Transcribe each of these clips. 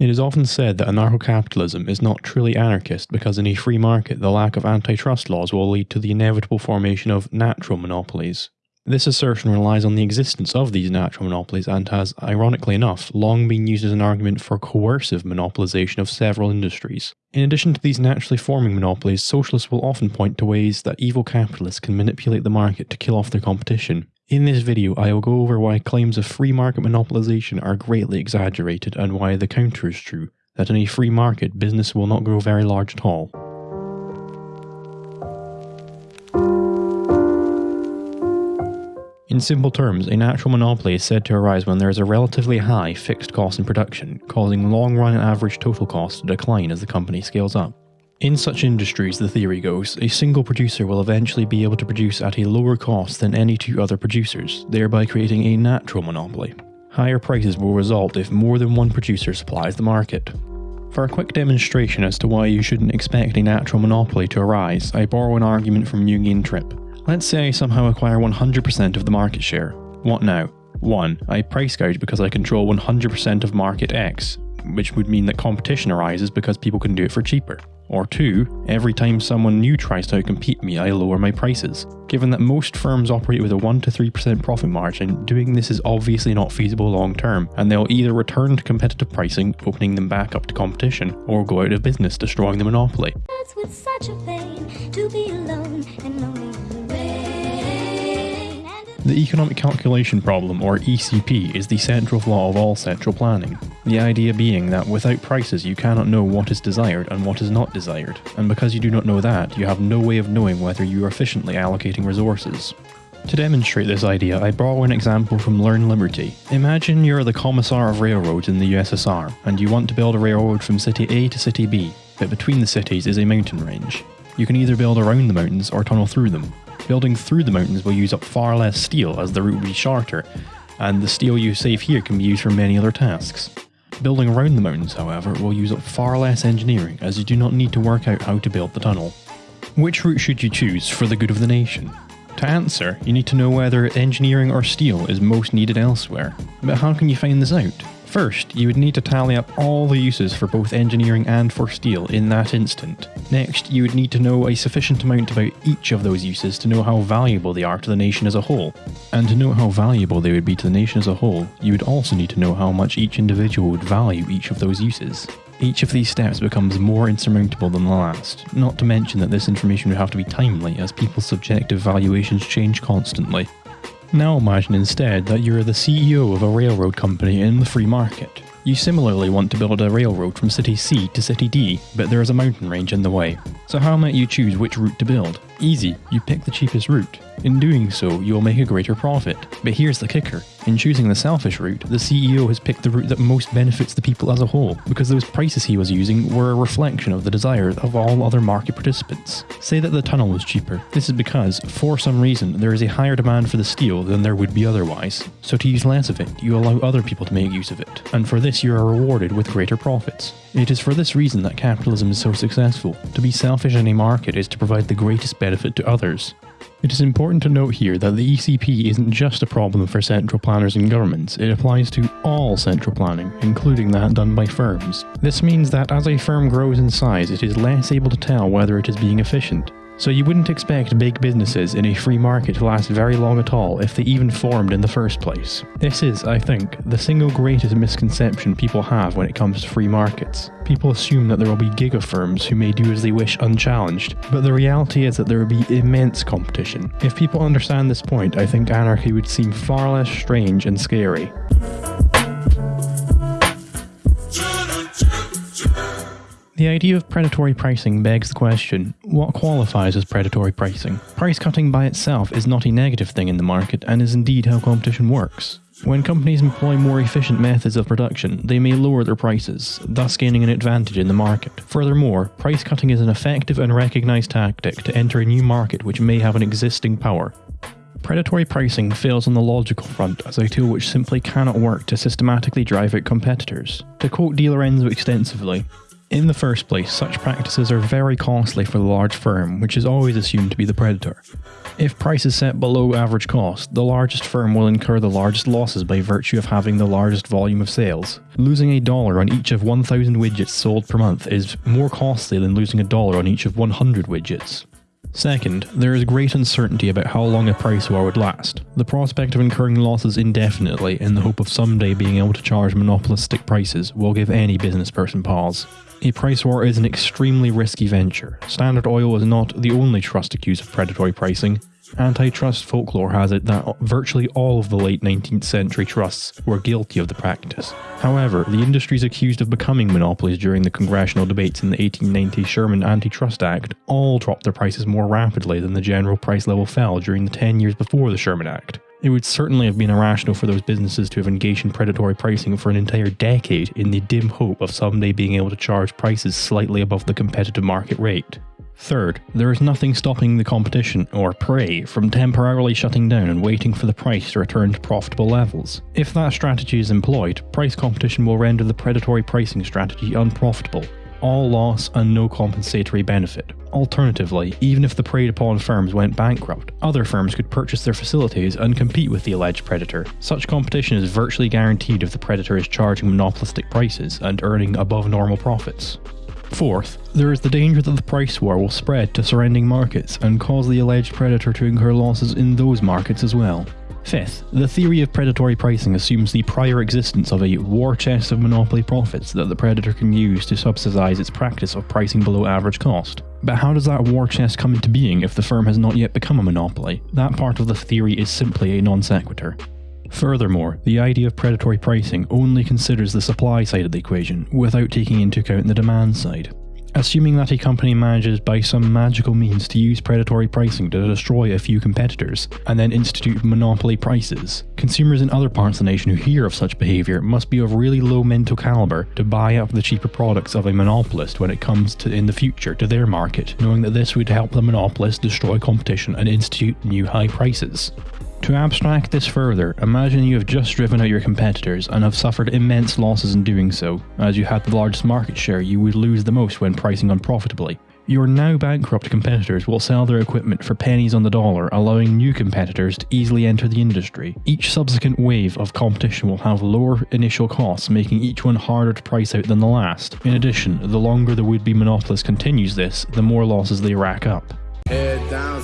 It is often said that anarcho-capitalism is not truly anarchist because in a free market the lack of antitrust laws will lead to the inevitable formation of natural monopolies. This assertion relies on the existence of these natural monopolies and has, ironically enough, long been used as an argument for coercive monopolization of several industries. In addition to these naturally forming monopolies, socialists will often point to ways that evil capitalists can manipulate the market to kill off their competition. In this video, I will go over why claims of free market monopolization are greatly exaggerated and why the counter is true, that in a free market, business will not grow very large at all. In simple terms, a natural monopoly is said to arise when there is a relatively high fixed cost in production, causing long-run average total cost to decline as the company scales up. In such industries, the theory goes, a single producer will eventually be able to produce at a lower cost than any two other producers, thereby creating a natural monopoly. Higher prices will result if more than one producer supplies the market. For a quick demonstration as to why you shouldn't expect a natural monopoly to arise, I borrow an argument from Jungian Trip. Let's say I somehow acquire 100% of the market share. What now? 1. I price gouge because I control 100% of market X, which would mean that competition arises because people can do it for cheaper. Or two, every time someone new tries to outcompete me, I lower my prices. Given that most firms operate with a 1-3% profit margin, doing this is obviously not feasible long term, and they'll either return to competitive pricing, opening them back up to competition, or go out of business, destroying the monopoly. The economic calculation problem, or ECP, is the central flaw of all central planning. The idea being that without prices you cannot know what is desired and what is not desired, and because you do not know that, you have no way of knowing whether you are efficiently allocating resources. To demonstrate this idea, I borrow an example from Learn Liberty. Imagine you're the commissar of railroads in the USSR, and you want to build a railroad from city A to city B, but between the cities is a mountain range. You can either build around the mountains or tunnel through them. Building through the mountains will use up far less steel as the route will be shorter, and the steel you save here can be used for many other tasks. Building around the mountains, however, will use up far less engineering as you do not need to work out how to build the tunnel. Which route should you choose for the good of the nation? To answer, you need to know whether engineering or steel is most needed elsewhere. But how can you find this out? First, you would need to tally up all the uses for both engineering and for steel in that instant. Next, you would need to know a sufficient amount about each of those uses to know how valuable they are to the nation as a whole. And to know how valuable they would be to the nation as a whole, you would also need to know how much each individual would value each of those uses. Each of these steps becomes more insurmountable than the last, not to mention that this information would have to be timely as people's subjective valuations change constantly. Now imagine instead that you're the CEO of a railroad company in the free market. You similarly want to build a railroad from city C to city D, but there is a mountain range in the way. So how might you choose which route to build? Easy, you pick the cheapest route. In doing so, you will make a greater profit. But here's the kicker. In choosing the selfish route, the CEO has picked the route that most benefits the people as a whole, because those prices he was using were a reflection of the desires of all other market participants. Say that the tunnel was cheaper. This is because, for some reason, there is a higher demand for the steel than there would be otherwise. So to use less of it, you allow other people to make use of it, and for this you are rewarded with greater profits. It is for this reason that capitalism is so successful. To be selfish in a market is to provide the greatest benefit to others. It is important to note here that the ECP isn't just a problem for central planners and governments, it applies to all central planning, including that done by firms. This means that as a firm grows in size, it is less able to tell whether it is being efficient. So you wouldn't expect big businesses in a free market to last very long at all if they even formed in the first place. This is, I think, the single greatest misconception people have when it comes to free markets. People assume that there will be giga firms who may do as they wish unchallenged, but the reality is that there will be immense competition. If people understand this point, I think anarchy would seem far less strange and scary. The idea of predatory pricing begs the question, what qualifies as predatory pricing? Price cutting by itself is not a negative thing in the market and is indeed how competition works. When companies employ more efficient methods of production, they may lower their prices, thus gaining an advantage in the market. Furthermore, price cutting is an effective and recognized tactic to enter a new market which may have an existing power. Predatory pricing fails on the logical front as a tool which simply cannot work to systematically drive out competitors. To quote DiLorenzo extensively, in the first place, such practices are very costly for the large firm, which is always assumed to be the predator. If price is set below average cost, the largest firm will incur the largest losses by virtue of having the largest volume of sales. Losing a dollar on each of 1,000 widgets sold per month is more costly than losing a dollar on each of 100 widgets. Second, there is great uncertainty about how long a price war would last. The prospect of incurring losses indefinitely in the hope of someday being able to charge monopolistic prices will give any business person pause. A price war is an extremely risky venture. Standard Oil is not the only trust accused of predatory pricing. Antitrust folklore has it that virtually all of the late 19th century trusts were guilty of the practice. However, the industries accused of becoming monopolies during the congressional debates in the 1890 Sherman Antitrust Act all dropped their prices more rapidly than the general price level fell during the 10 years before the Sherman Act. It would certainly have been irrational for those businesses to have engaged in predatory pricing for an entire decade in the dim hope of someday being able to charge prices slightly above the competitive market rate. Third, there is nothing stopping the competition, or prey, from temporarily shutting down and waiting for the price to return to profitable levels. If that strategy is employed, price competition will render the predatory pricing strategy unprofitable. All loss and no compensatory benefit. Alternatively, even if the preyed upon firms went bankrupt, other firms could purchase their facilities and compete with the alleged predator. Such competition is virtually guaranteed if the predator is charging monopolistic prices and earning above normal profits. Fourth, there is the danger that the price war will spread to surrounding markets and cause the alleged predator to incur losses in those markets as well. Fifth, the theory of predatory pricing assumes the prior existence of a war chest of monopoly profits that the predator can use to subsidize its practice of pricing below average cost. But how does that war chest come into being if the firm has not yet become a monopoly? That part of the theory is simply a non sequitur. Furthermore, the idea of predatory pricing only considers the supply side of the equation without taking into account the demand side. Assuming that a company manages by some magical means to use predatory pricing to destroy a few competitors, and then institute monopoly prices, consumers in other parts of the nation who hear of such behaviour must be of really low mental calibre to buy up the cheaper products of a monopolist when it comes to in the future to their market, knowing that this would help the monopolist destroy competition and institute new high prices. To abstract this further, imagine you have just driven out your competitors and have suffered immense losses in doing so. As you had the largest market share, you would lose the most when pricing unprofitably. Your now bankrupt competitors will sell their equipment for pennies on the dollar, allowing new competitors to easily enter the industry. Each subsequent wave of competition will have lower initial costs, making each one harder to price out than the last. In addition, the longer the would be monopolist continues this, the more losses they rack up. Head down,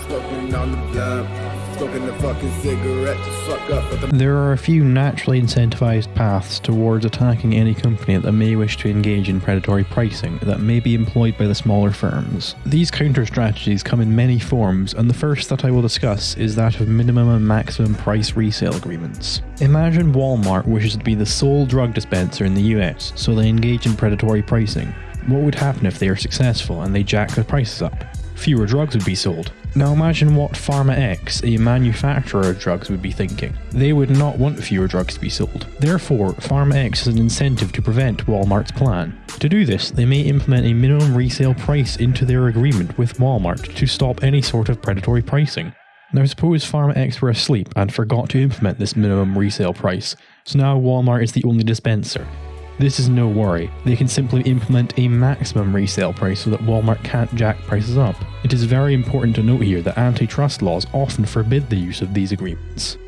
there are a few naturally incentivized paths towards attacking any company that may wish to engage in predatory pricing that may be employed by the smaller firms. These counter strategies come in many forms, and the first that I will discuss is that of minimum and maximum price resale agreements. Imagine Walmart wishes to be the sole drug dispenser in the US, so they engage in predatory pricing. What would happen if they are successful and they jack the prices up? Fewer drugs would be sold. Now imagine what Pharma X, a manufacturer of drugs, would be thinking. They would not want fewer drugs to be sold. Therefore, Pharma X has an incentive to prevent Walmart's plan. To do this, they may implement a minimum resale price into their agreement with Walmart to stop any sort of predatory pricing. Now suppose Pharma X were asleep and forgot to implement this minimum resale price, so now Walmart is the only dispenser. This is no worry, they can simply implement a maximum resale price so that Walmart can't jack prices up. It is very important to note here that antitrust laws often forbid the use of these agreements.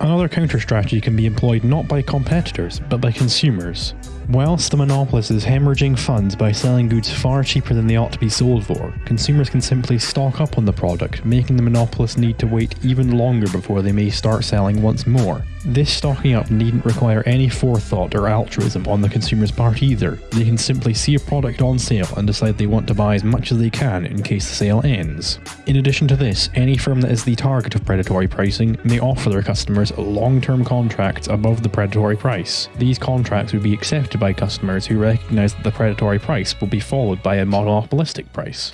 Another counter strategy can be employed not by competitors, but by consumers. Whilst the monopolist is hemorrhaging funds by selling goods far cheaper than they ought to be sold for, consumers can simply stock up on the product, making the monopolist need to wait even longer before they may start selling once more. This stocking up needn't require any forethought or altruism on the consumer's part either. They can simply see a product on sale and decide they want to buy as much as they can in case the sale ends. In addition to this, any firm that is the target of predatory pricing may offer their customers long-term contracts above the predatory price. These contracts would be accepted by customers who recognise that the predatory price will be followed by a monopolistic price.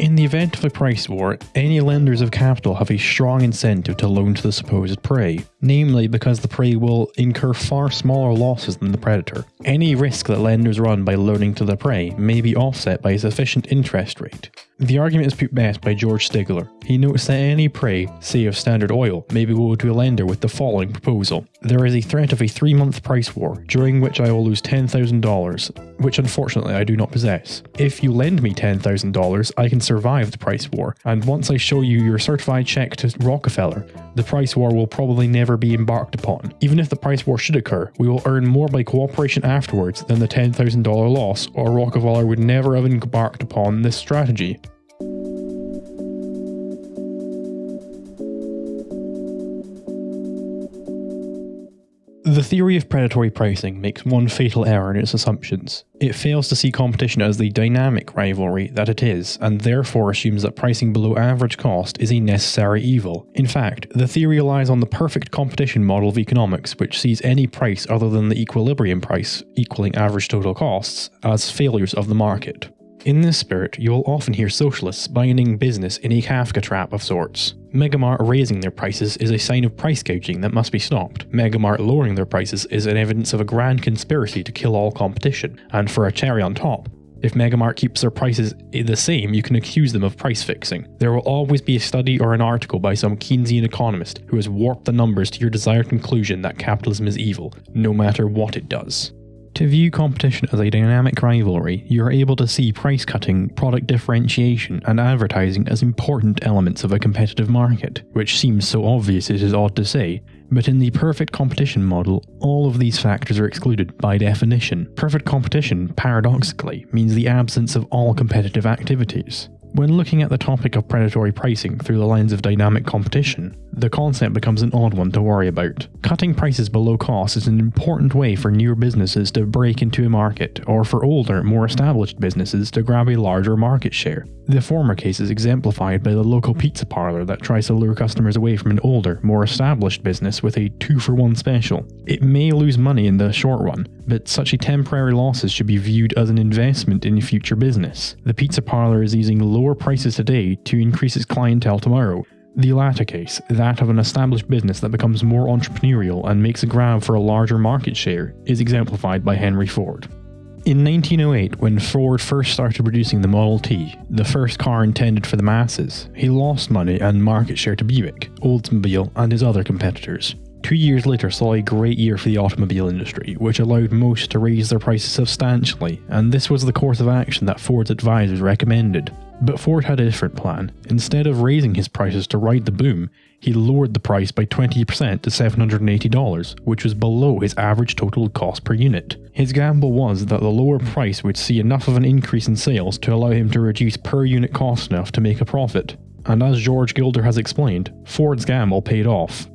In the event of a price war, any lenders of capital have a strong incentive to loan to the supposed prey, namely because the prey will incur far smaller losses than the predator. Any risk that lenders run by loaning to the prey may be offset by a sufficient interest rate. The argument is put best by George Stigler. He notes that any prey, say of Standard Oil, may be go to a lender with the following proposal. There is a threat of a three month price war, during which I will lose $10,000, which unfortunately I do not possess. If you lend me $10,000, I can survive the price war, and once I show you your certified check to Rockefeller, the price war will probably never be embarked upon. Even if the price war should occur, we will earn more by cooperation afterwards than the $10,000 loss, or Rockefeller would never have embarked upon this strategy. Theory of predatory pricing makes one fatal error in its assumptions. It fails to see competition as the dynamic rivalry that it is, and therefore assumes that pricing below average cost is a necessary evil. In fact, the theory relies on the perfect competition model of economics, which sees any price other than the equilibrium price, equaling average total costs, as failures of the market. In this spirit, you will often hear socialists binding business in a Kafka trap of sorts. Megamart raising their prices is a sign of price gouging that must be stopped. Megamart lowering their prices is an evidence of a grand conspiracy to kill all competition, and for a cherry on top, if Megamart keeps their prices the same, you can accuse them of price fixing. There will always be a study or an article by some Keynesian economist who has warped the numbers to your desired conclusion that capitalism is evil, no matter what it does. To view competition as a dynamic rivalry, you are able to see price cutting, product differentiation, and advertising as important elements of a competitive market, which seems so obvious it is odd to say, but in the perfect competition model, all of these factors are excluded by definition. Perfect competition, paradoxically, means the absence of all competitive activities. When looking at the topic of predatory pricing through the lens of dynamic competition, the concept becomes an odd one to worry about. Cutting prices below cost is an important way for newer businesses to break into a market, or for older, more established businesses to grab a larger market share. The former case is exemplified by the local pizza parlor that tries to lure customers away from an older, more established business with a 2 for 1 special. It may lose money in the short run, but such a temporary losses should be viewed as an investment in future business. The pizza parlor is using lower prices today to increase its clientele tomorrow, the latter case, that of an established business that becomes more entrepreneurial and makes a grab for a larger market share, is exemplified by Henry Ford. In 1908, when Ford first started producing the Model T, the first car intended for the masses, he lost money and market share to Buick, Oldsmobile, and his other competitors. Two years later saw a great year for the automobile industry, which allowed most to raise their prices substantially, and this was the course of action that Ford's advisors recommended. But Ford had a different plan. Instead of raising his prices to ride the boom, he lowered the price by 20% to $780, which was below his average total cost per unit. His gamble was that the lower price would see enough of an increase in sales to allow him to reduce per unit cost enough to make a profit. And as George Gilder has explained, Ford's gamble paid off.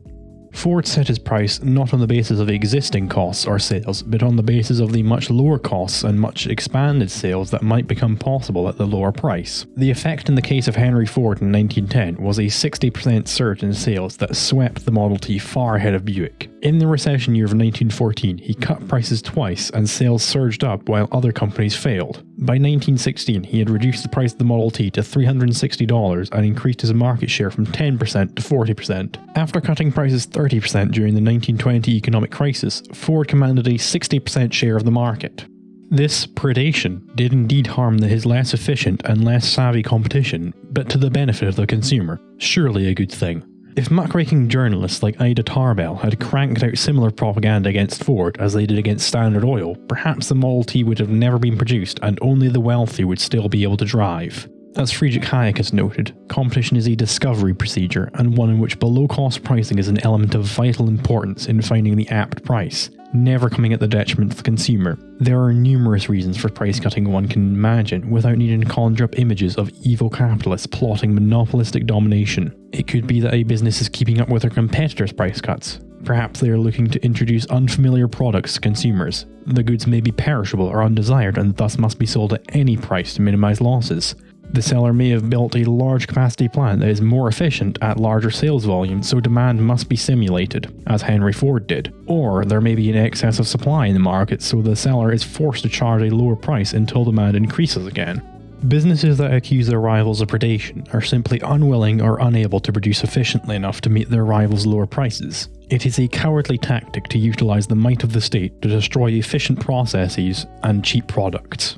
Ford set his price not on the basis of existing costs or sales, but on the basis of the much lower costs and much expanded sales that might become possible at the lower price. The effect in the case of Henry Ford in 1910 was a 60% surge in sales that swept the Model T far ahead of Buick. In the recession year of 1914, he cut prices twice and sales surged up while other companies failed. By 1916, he had reduced the price of the Model T to $360 and increased his market share from 10% to 40%. After cutting prices 30% during the 1920 economic crisis, Ford commanded a 60% share of the market. This predation did indeed harm his less efficient and less savvy competition, but to the benefit of the consumer. Surely a good thing. If muckraking journalists like Ida Tarbell had cranked out similar propaganda against Ford as they did against Standard Oil, perhaps the Model T would have never been produced and only the wealthy would still be able to drive. As Friedrich Hayek has noted, competition is a discovery procedure and one in which below cost pricing is an element of vital importance in finding the apt price never coming at the detriment of the consumer. There are numerous reasons for price cutting one can imagine without needing to conjure up images of evil capitalists plotting monopolistic domination. It could be that a business is keeping up with their competitors' price cuts. Perhaps they are looking to introduce unfamiliar products to consumers. The goods may be perishable or undesired and thus must be sold at any price to minimize losses. The seller may have built a large capacity plant that is more efficient at larger sales volume, so demand must be simulated, as Henry Ford did. Or there may be an excess of supply in the market, so the seller is forced to charge a lower price until demand increases again. Businesses that accuse their rivals of predation are simply unwilling or unable to produce efficiently enough to meet their rivals' lower prices. It is a cowardly tactic to utilize the might of the state to destroy efficient processes and cheap products.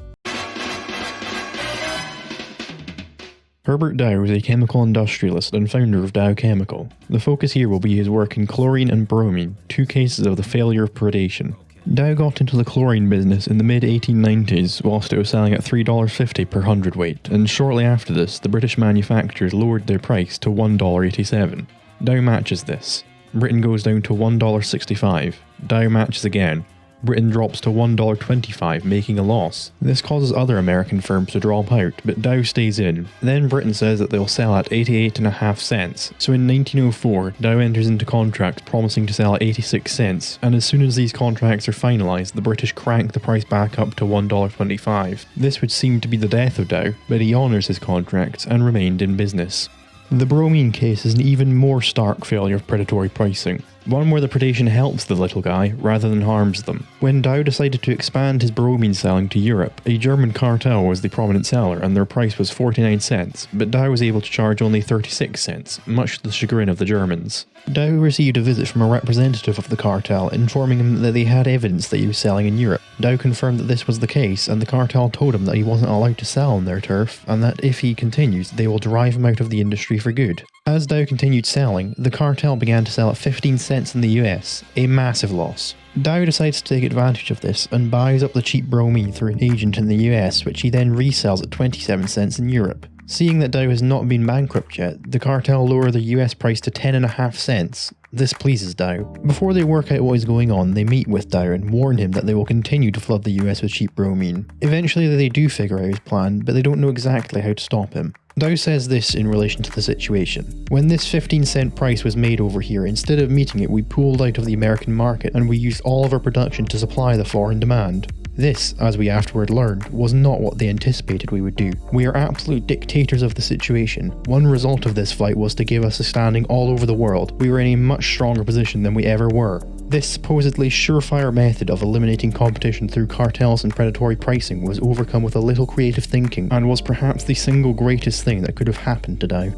Herbert Dow is a chemical industrialist and founder of Dow Chemical. The focus here will be his work in chlorine and bromine, two cases of the failure of predation. Dow got into the chlorine business in the mid 1890s whilst it was selling at $3.50 per hundredweight, and shortly after this, the British manufacturers lowered their price to $1.87. Dow matches this. Britain goes down to $1.65. Dow matches again. Britain drops to $1.25, making a loss. This causes other American firms to drop out, but Dow stays in. Then Britain says that they'll sell at 88.5 cents. So in 1904, Dow enters into contracts promising to sell at 86 cents, and as soon as these contracts are finalised, the British crank the price back up to $1.25. This would seem to be the death of Dow, but he honours his contracts and remained in business. The bromine case is an even more stark failure of predatory pricing, one where the predation helps the little guy rather than harms them. When Dow decided to expand his bromine selling to Europe, a German cartel was the prominent seller and their price was 49 cents, but Dow was able to charge only 36 cents, much to the chagrin of the Germans. Dow received a visit from a representative of the cartel informing him that they had evidence that he was selling in Europe. Dow confirmed that this was the case and the cartel told him that he wasn't allowed to sell on their turf and that if he continues they will drive him out of the industry for good. As Dow continued selling, the cartel began to sell at 15 cents in the US, a massive loss. Dow decides to take advantage of this and buys up the cheap bromine through an agent in the US, which he then resells at 27 cents in Europe. Seeing that Dow has not been bankrupt yet, the cartel lower the US price to 10.5 cents. This pleases Dow. Before they work out what is going on, they meet with Dow and warn him that they will continue to flood the US with cheap bromine. Eventually they do figure out his plan, but they don't know exactly how to stop him. Dow says this in relation to the situation. When this 15 cent price was made over here, instead of meeting it, we pulled out of the American market and we used all of our production to supply the foreign demand. This, as we afterward learned, was not what they anticipated we would do. We are absolute dictators of the situation. One result of this flight was to give us a standing all over the world. We were in a much stronger position than we ever were. This supposedly surefire method of eliminating competition through cartels and predatory pricing was overcome with a little creative thinking and was perhaps the single greatest thing that could have happened to Dow.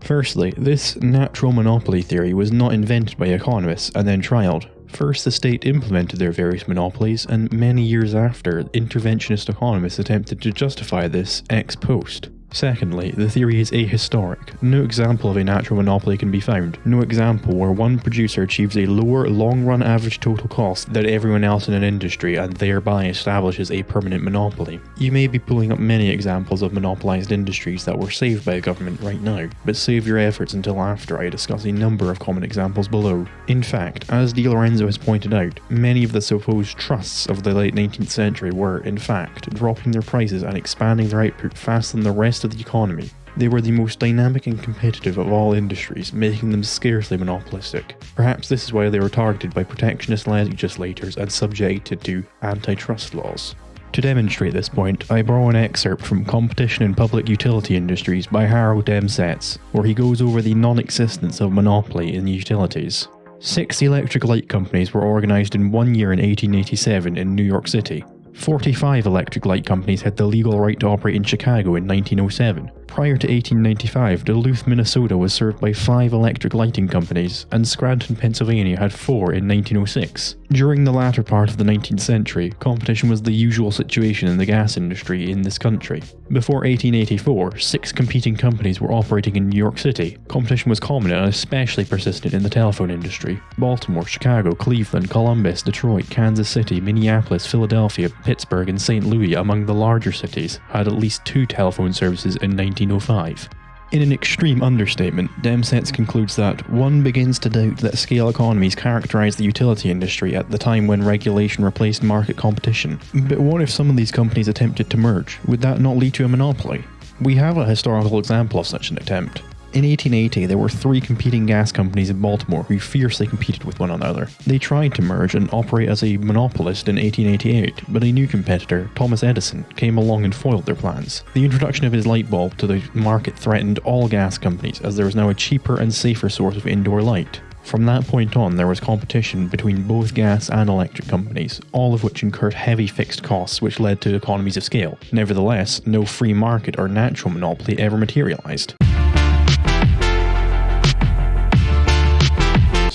Firstly, this natural monopoly theory was not invented by economists and then trialed. First, the state implemented their various monopolies, and many years after, interventionist economists attempted to justify this ex post. Secondly, the theory is ahistoric. No example of a natural monopoly can be found. No example where one producer achieves a lower long-run average total cost than everyone else in an industry and thereby establishes a permanent monopoly. You may be pulling up many examples of monopolized industries that were saved by a government right now, but save your efforts until after I discuss a number of common examples below. In fact, as DiLorenzo has pointed out, many of the supposed trusts of the late 19th century were, in fact, dropping their prices and expanding their output faster than the rest rest of the economy. They were the most dynamic and competitive of all industries, making them scarcely monopolistic. Perhaps this is why they were targeted by protectionist legislators and subjected to antitrust laws. To demonstrate this point, I borrow an excerpt from Competition in Public Utility Industries by Harold Demsetz, where he goes over the non-existence of monopoly in utilities. Six electric light companies were organised in one year in 1887 in New York City. 45 electric light companies had the legal right to operate in Chicago in 1907. Prior to 1895, Duluth, Minnesota was served by five electric lighting companies, and Scranton, Pennsylvania had four in 1906. During the latter part of the 19th century, competition was the usual situation in the gas industry in this country. Before 1884, six competing companies were operating in New York City. Competition was common and especially persistent in the telephone industry. Baltimore, Chicago, Cleveland, Columbus, Detroit, Kansas City, Minneapolis, Philadelphia, Pittsburgh, and St. Louis, among the larger cities, had at least two telephone services in 19 1905. In an extreme understatement, Demsetz concludes that one begins to doubt that scale economies characterized the utility industry at the time when regulation replaced market competition. But what if some of these companies attempted to merge? Would that not lead to a monopoly? We have a historical example of such an attempt. In 1880, there were three competing gas companies in Baltimore who fiercely competed with one another. They tried to merge and operate as a monopolist in 1888, but a new competitor, Thomas Edison, came along and foiled their plans. The introduction of his light bulb to the market threatened all gas companies, as there was now a cheaper and safer source of indoor light. From that point on, there was competition between both gas and electric companies, all of which incurred heavy fixed costs which led to economies of scale. Nevertheless, no free market or natural monopoly ever materialized.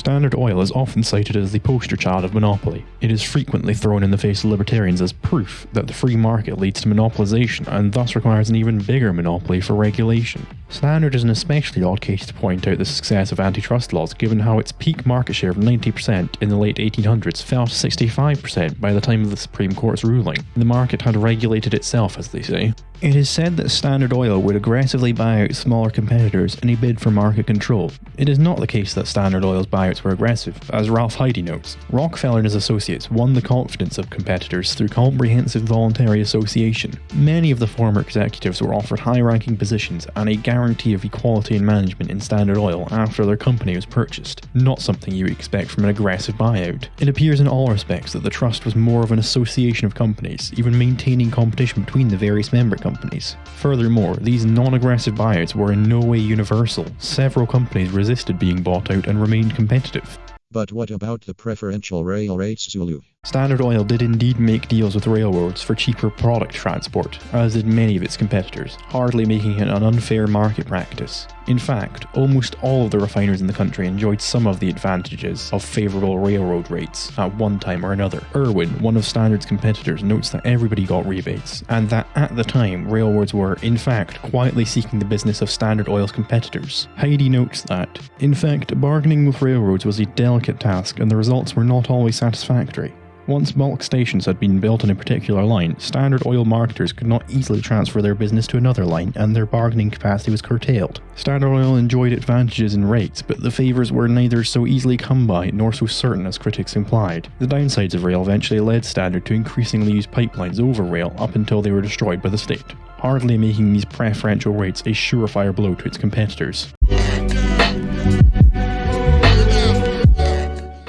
Standard Oil is often cited as the poster child of monopoly. It is frequently thrown in the face of libertarians as proof that the free market leads to monopolization and thus requires an even bigger monopoly for regulation. Standard is an especially odd case to point out the success of antitrust laws given how its peak market share of 90% in the late 1800s fell to 65% by the time of the Supreme Court's ruling. The market had regulated itself, as they say. It is said that Standard Oil would aggressively buy out smaller competitors in a bid for market control. It is not the case that Standard Oil's buyouts were aggressive, as Ralph Hidy notes. Rockefeller and his associates won the confidence of competitors through comprehensive voluntary association. Many of the former executives were offered high-ranking positions and a guarantee of equality in management in Standard Oil after their company was purchased, not something you expect from an aggressive buyout. It appears in all respects that the trust was more of an association of companies, even maintaining competition between the various member companies. Furthermore, these non-aggressive buyouts were in no way universal. Several companies resisted being bought out and remained competitive. But what about the preferential rail rates, Zulu? Standard Oil did indeed make deals with railroads for cheaper product transport, as did many of its competitors, hardly making it an unfair market practice. In fact, almost all of the refiners in the country enjoyed some of the advantages of favourable railroad rates at one time or another. Irwin, one of Standard's competitors, notes that everybody got rebates, and that at the time railroads were, in fact, quietly seeking the business of Standard Oil's competitors. Hidy notes that, in fact, bargaining with railroads was a delicate task and the results were not always satisfactory. Once bulk stations had been built on a particular line, Standard Oil marketers could not easily transfer their business to another line and their bargaining capacity was curtailed. Standard Oil enjoyed advantages in rates, but the favours were neither so easily come by nor so certain as critics implied. The downsides of rail eventually led Standard to increasingly use pipelines over rail up until they were destroyed by the state, hardly making these preferential rates a surefire blow to its competitors.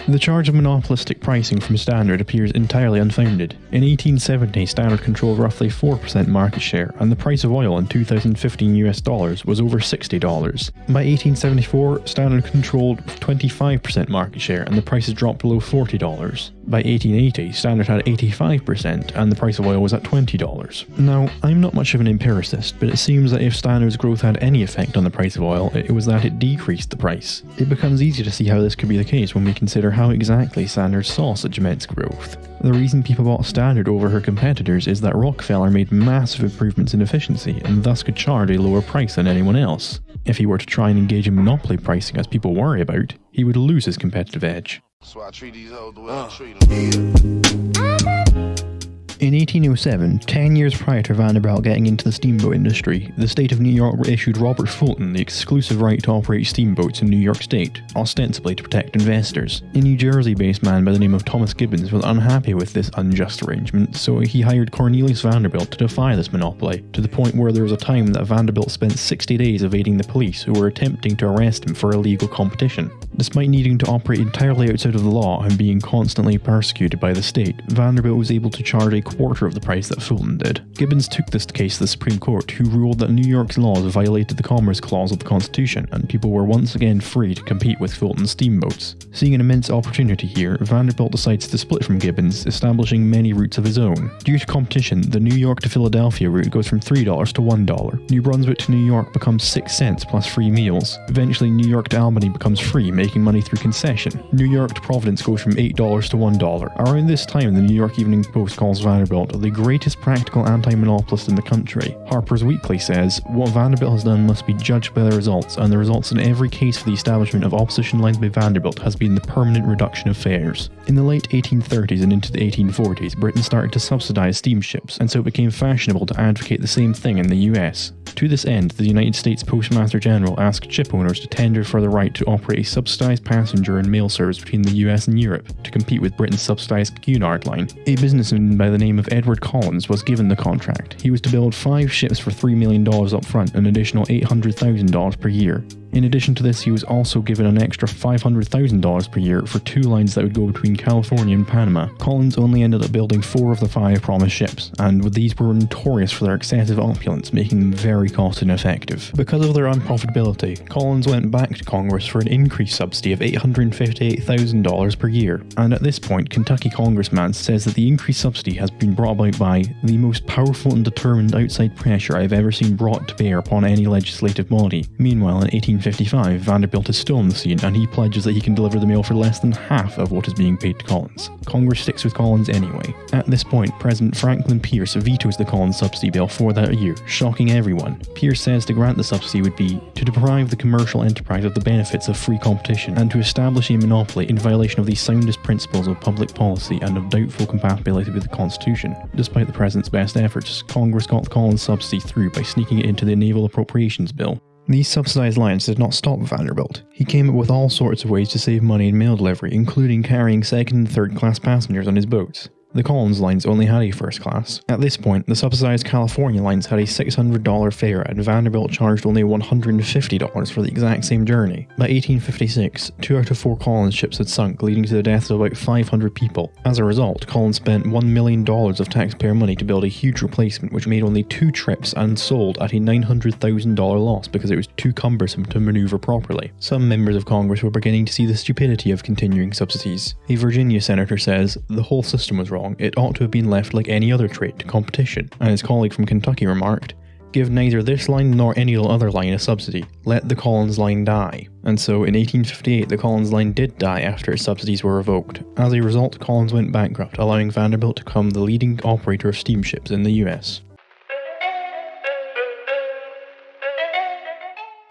The charge of monopolistic pricing from Standard appears entirely unfounded. In 1870, Standard controlled roughly 4% market share, and the price of oil in 2015 US dollars was over $60. By 1874, Standard controlled 25% market share, and the prices dropped below $40. By 1880, Standard had 85%, and the price of oil was at $20. Now, I'm not much of an empiricist, but it seems that if Standard's growth had any effect on the price of oil, it was that it decreased the price. It becomes easy to see how this could be the case when we consider how exactly Standard saw such immense growth. The reason people bought Standard over her competitors is that Rockefeller made massive improvements in efficiency and thus could charge a lower price than anyone else. If he were to try and engage in monopoly pricing as people worry about, he would lose his competitive edge. That's why I treat these hoes the way I uh. treat them. In 1807, 10 years prior to Vanderbilt getting into the steamboat industry, the state of New York issued Robert Fulton the exclusive right to operate steamboats in New York State, ostensibly to protect investors. A New Jersey based man by the name of Thomas Gibbons was unhappy with this unjust arrangement, so he hired Cornelius Vanderbilt to defy this monopoly, to the point where there was a time that Vanderbilt spent 60 days evading the police who were attempting to arrest him for illegal competition. Despite needing to operate entirely outside of the law and being constantly persecuted by the state, Vanderbilt was able to charge a quarter of the price that Fulton did. Gibbons took this case to the Supreme Court, who ruled that New York's laws violated the Commerce Clause of the Constitution, and people were once again free to compete with Fulton's steamboats. Seeing an immense opportunity here, Vanderbilt decides to split from Gibbons, establishing many routes of his own. Due to competition, the New York to Philadelphia route goes from $3 to $1. New Brunswick to New York becomes 6 cents plus free meals. Eventually, New York to Albany becomes free, making money through concession. New York to Providence goes from $8 to $1. Around this time, the New York Evening Post calls Vanderbilt the greatest practical anti-monopolist in the country. Harper's Weekly says, what Vanderbilt has done must be judged by the results, and the results in every case for the establishment of opposition lines by Vanderbilt has been the permanent reduction of fares. In the late 1830s and into the 1840s, Britain started to subsidize steamships, and so it became fashionable to advocate the same thing in the US. To this end, the United States Postmaster General asked ship owners to tender for the right to operate a subsidized passenger and mail service between the US and Europe to compete with Britain's subsidized Cunard line. A businessman by the name of Edward Collins was given the contract. He was to build five ships for $3 million up front an additional $800,000 per year. In addition to this, he was also given an extra $500,000 per year for two lines that would go between California and Panama. Collins only ended up building four of the five promised ships, and these were notorious for their excessive opulence, making them very cost ineffective. Because of their unprofitability, Collins went back to Congress for an increased subsidy of $858,000 per year, and at this point, Kentucky congressman says that the increased subsidy has been brought about by the most powerful and determined outside pressure I have ever seen brought to bear upon any legislative body. Meanwhile, in 1855, Vanderbilt is still on the scene and he pledges that he can deliver the mail for less than half of what is being paid to Collins. Congress sticks with Collins anyway. At this point, President Franklin Pierce vetoes the Collins subsidy bill for that year, shocking everyone. Pierce says to grant the subsidy would be to deprive the commercial enterprise of the benefits of free competition and to establish a monopoly in violation of the soundest principles of public policy and of doubtful compatibility with the Constitution. Despite the President's best efforts, Congress got the Collins subsidy through by sneaking it into the Naval Appropriations Bill. These subsidized lines did not stop Vanderbilt. He came up with all sorts of ways to save money in mail delivery, including carrying second and third class passengers on his boats. The Collins lines only had a first class. At this point, the subsidized California lines had a $600 fare and Vanderbilt charged only $150 for the exact same journey. By 1856, two out of four Collins ships had sunk, leading to the deaths of about 500 people. As a result, Collins spent $1 million of taxpayer money to build a huge replacement which made only two trips and sold at a $900,000 loss because it was too cumbersome to maneuver properly. Some members of Congress were beginning to see the stupidity of continuing subsidies. A Virginia senator says, the whole system was wrong, it ought to have been left like any other trade to competition, and his colleague from Kentucky remarked, Give neither this line nor any other line a subsidy. Let the Collins line die. And so in 1858, the Collins line did die after its subsidies were revoked. As a result, Collins went bankrupt, allowing Vanderbilt to become the leading operator of steamships in the US.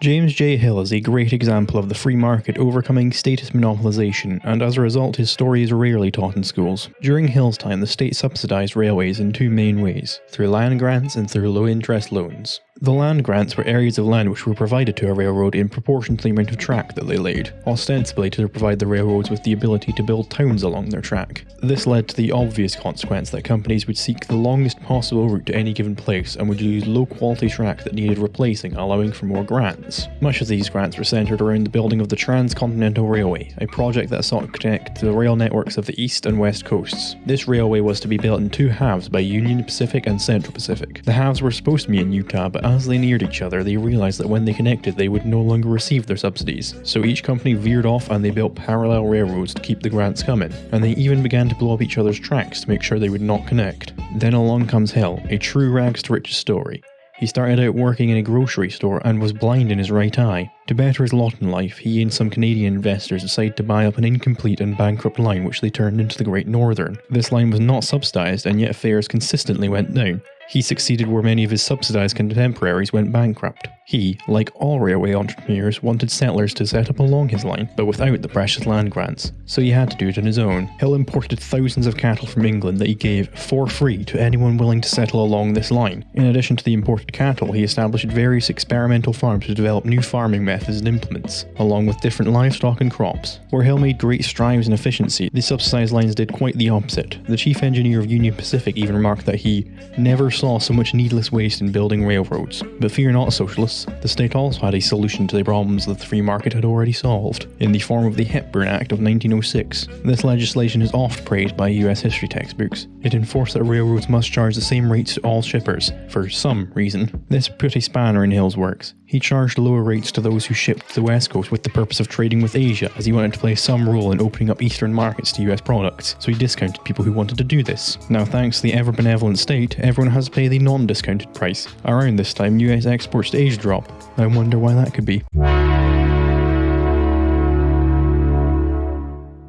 James J. Hill is a great example of the free market overcoming status monopolization, and as a result, his story is rarely taught in schools. During Hill's time, the state subsidized railways in two main ways through land grants and through low interest loans. The land grants were areas of land which were provided to a railroad in proportion to the amount of track that they laid, ostensibly to provide the railroads with the ability to build towns along their track. This led to the obvious consequence that companies would seek the longest possible route to any given place and would use low quality track that needed replacing, allowing for more grants. Much of these grants were centered around the building of the Transcontinental Railway, a project that sought to connect the rail networks of the east and west coasts. This railway was to be built in two halves by Union Pacific and Central Pacific. The halves were supposed to be in Utah, but as they neared each other, they realized that when they connected, they would no longer receive their subsidies. So each company veered off and they built parallel railroads to keep the grants coming, and they even began to blow up each other's tracks to make sure they would not connect. Then along comes Hill, a true rags to riches story. He started out working in a grocery store and was blind in his right eye. To better his lot in life, he and some Canadian investors decided to buy up an incomplete and bankrupt line which they turned into the Great Northern. This line was not subsidised and yet fares consistently went down. He succeeded where many of his subsidised contemporaries went bankrupt. He, like all railway entrepreneurs, wanted settlers to set up along his line, but without the precious land grants, so he had to do it on his own. Hill imported thousands of cattle from England that he gave for free to anyone willing to settle along this line. In addition to the imported cattle, he established various experimental farms to develop new farming methods and implements, along with different livestock and crops. Where Hill made great strides in efficiency, the subsidised lines did quite the opposite. The chief engineer of Union Pacific even remarked that he never saw so much needless waste in building railroads. But fear not, socialists, the state also had a solution to the problems that the free market had already solved, in the form of the Hepburn Act of 1906. This legislation is oft praised by US history textbooks. It enforced that railroads must charge the same rates to all shippers, for some reason. This put a spanner in Hill's works. He charged lower rates to those who shipped to the west coast with the purpose of trading with Asia, as he wanted to play some role in opening up eastern markets to US products, so he discounted people who wanted to do this. Now, thanks to the ever benevolent state, everyone has to pay the non discounted price. Around this time, US exports to Asia drop. I wonder why that could be.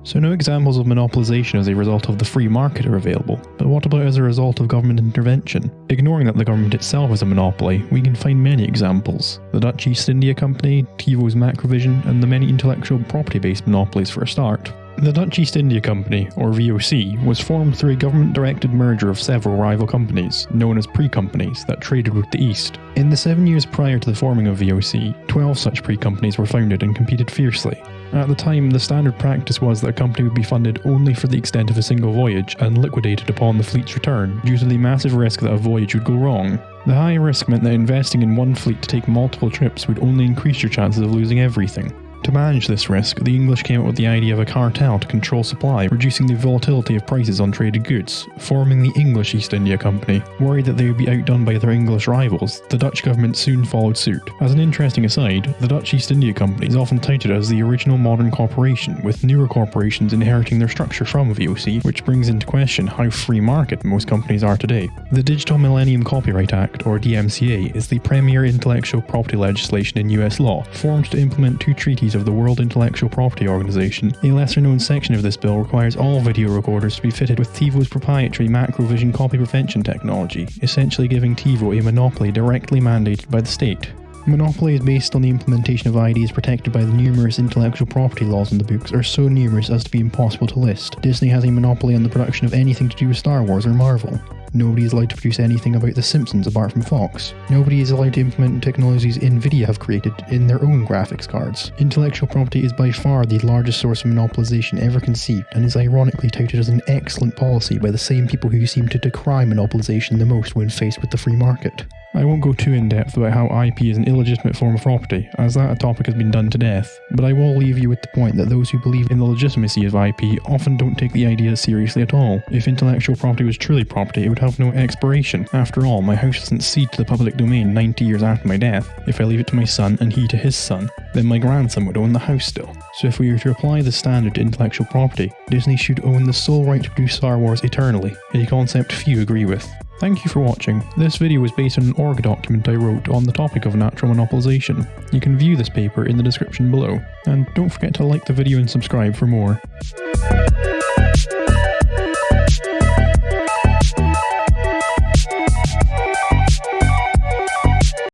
So no examples of monopolization as a result of the free market are available, but what about as a result of government intervention? Ignoring that the government itself is a monopoly, we can find many examples. The Dutch East India Company, TiVo's Macrovision, and the many intellectual property-based monopolies for a start. The Dutch East India Company, or VOC, was formed through a government directed merger of several rival companies, known as pre companies, that traded with the East. In the seven years prior to the forming of VOC, 12 such pre companies were founded and competed fiercely. At the time, the standard practice was that a company would be funded only for the extent of a single voyage and liquidated upon the fleet's return, due to the massive risk that a voyage would go wrong. The high risk meant that investing in one fleet to take multiple trips would only increase your chances of losing everything. To manage this risk, the English came up with the idea of a cartel to control supply, reducing the volatility of prices on traded goods, forming the English East India Company. Worried that they would be outdone by their English rivals, the Dutch government soon followed suit. As an interesting aside, the Dutch East India Company is often touted as the original modern corporation, with newer corporations inheriting their structure from VOC, which brings into question how free market most companies are today. The Digital Millennium Copyright Act, or DMCA, is the premier intellectual property legislation in US law, formed to implement two treaties of the World Intellectual Property Organization. A lesser known section of this bill requires all video recorders to be fitted with TiVo's proprietary Macrovision copy prevention technology, essentially giving TiVo a monopoly directly mandated by the state. Monopoly is based on the implementation of ideas protected by the numerous intellectual property laws in the books are so numerous as to be impossible to list. Disney has a monopoly on the production of anything to do with Star Wars or Marvel. Nobody is allowed to produce anything about The Simpsons apart from Fox. Nobody is allowed to implement technologies Nvidia have created in their own graphics cards. Intellectual property is by far the largest source of monopolization ever conceived and is ironically touted as an excellent policy by the same people who seem to decry monopolization the most when faced with the free market. I won't go too in depth about how IP is an illegitimate form of property, as that topic has been done to death, but I will leave you with the point that those who believe in the legitimacy of IP often don't take the idea seriously at all. If intellectual property was truly property, it would have no expiration. After all, my house doesn't cede to the public domain 90 years after my death. If I leave it to my son and he to his son, then my grandson would own the house still. So if we were to apply the standard to intellectual property, Disney should own the sole right to produce Star Wars eternally, a concept few agree with. Thank you for watching. This video was based on an org document I wrote on the topic of natural monopolization. You can view this paper in the description below. And don't forget to like the video and subscribe for more.